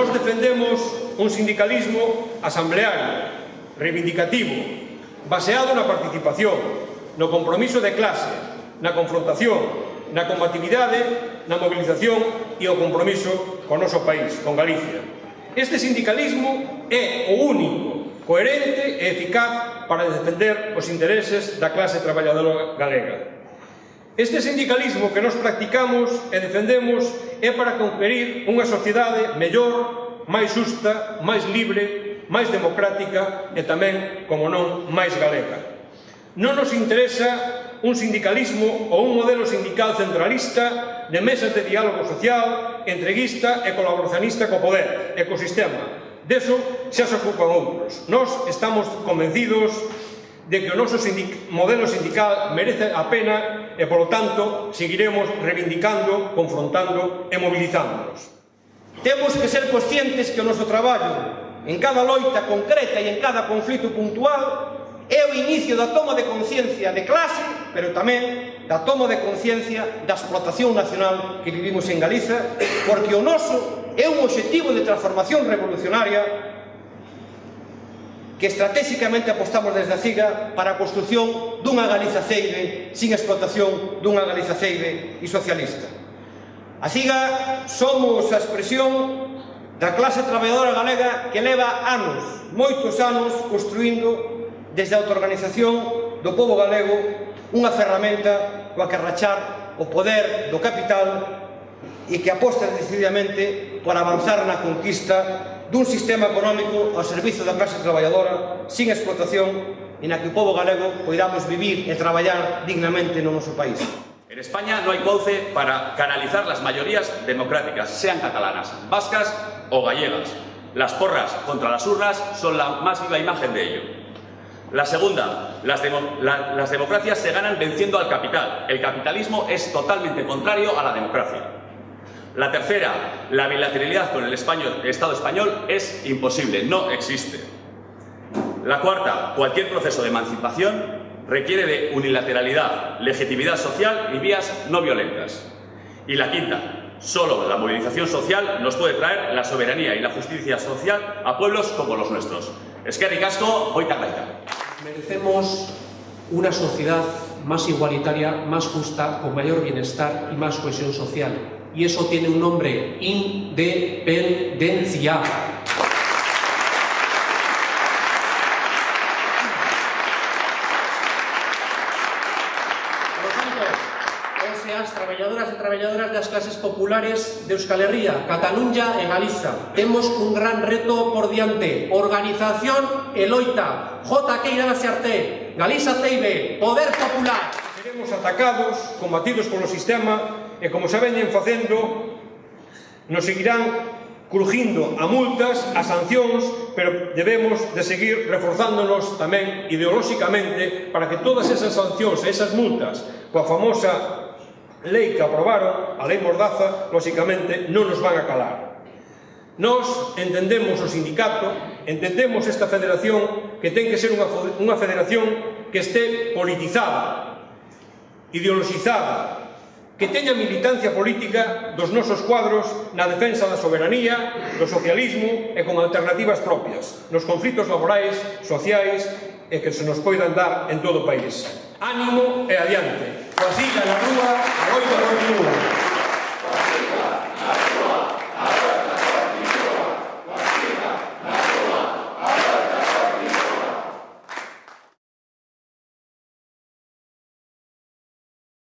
Nos defendemos un sindicalismo asambleario, reivindicativo, baseado na participación, no compromiso de clase, na confrontación, na combatividade, na mobilización e o compromiso con noso país, con Galicia. Este sindicalismo é o único, coherente e eficaz para defender os intereses da clase traballadora galega. Este sindicalismo que nos practicamos e defendemos é para conferir unha sociedade mellor máis xusta, máis libre, máis democrática e tamén, como non, máis galega. Non nos interesa un sindicalismo ou un modelo sindical centralista de mesas de diálogo social, entreguista e colaboracionista co poder, ecosistema. Deso xa se ocupan outros. Nós estamos convencidos de que o noso sindic modelo sindical merece a pena e, polo tanto, seguiremos reivindicando, confrontando e mobilizándonos. Temos que ser conscientes que o noso traballo en cada loita concreta e en cada conflito puntual é o inicio da toma de conciencia de clase, pero tamén da toma de conciencia da explotación nacional que vivimos en Galiza, porque o noso é un objetivo de transformación revolucionaria que estratégicamente apostamos desde a CIGA para a construción dunha Galiza ceibe sin explotación dunha Galiza ceibe e socialista. A CIGA somos a expresión da clase traballadora galega que leva anos, moitos anos, construindo desde a autoorganización do povo galego unha ferramenta coa que rachar o poder do capital e que aposta decididamente por avanzar na conquista dun sistema económico ao servizo da clase traballadora sin explotación e na que o povo galego poidamos vivir e traballar dignamente no noso país. En España no hay cauce para canalizar las mayorías democráticas, sean catalanas, vascas o gallegas. Las porras contra las urnas son la más viva imagen de ello. La segunda, las, demo, la, las, democracias se ganan venciendo al capital. El capitalismo es totalmente contrario a la democracia. La tercera, la bilateralidad con el español, Estado español es imposible, no existe. La cuarta, cualquier proceso de emancipación requiere de unilateralidad, legitimidad social y vías no violentas. Y la quinta, solo la movilización social nos puede traer la soberanía y la justicia social a pueblos como los nuestros. Es que ricasco, hoy Merecemos una sociedad más igualitaria, más justa, con mayor bienestar y más cohesión social. Y eso tiene un nombre, independencia. as traballadoras e traballadoras das clases populares de Euskal Herria, Cataluña e Galiza. Temos un gran reto por diante. Organización e loita. J. Queira Arte, Galiza CIB, Poder Popular. Seremos atacados, combatidos polo sistema e como xa veñen facendo, nos seguirán crujindo a multas, a sancións, pero debemos de seguir reforzándonos tamén ideolóxicamente para que todas esas sancións, esas multas, coa famosa lei que aprobaron, a lei Mordaza, lóxicamente non nos van a calar. Nós entendemos o sindicato, entendemos esta federación que ten que ser unha, unha federación que este politizada, ideologizada, que teña militancia política dos nosos cuadros na defensa da soberanía, do socialismo e con alternativas propias, nos conflitos laborais, sociais e que se nos poidan dar en todo o país. Ánimo e adiante. Coasilla na rúa Oiga, Oiga.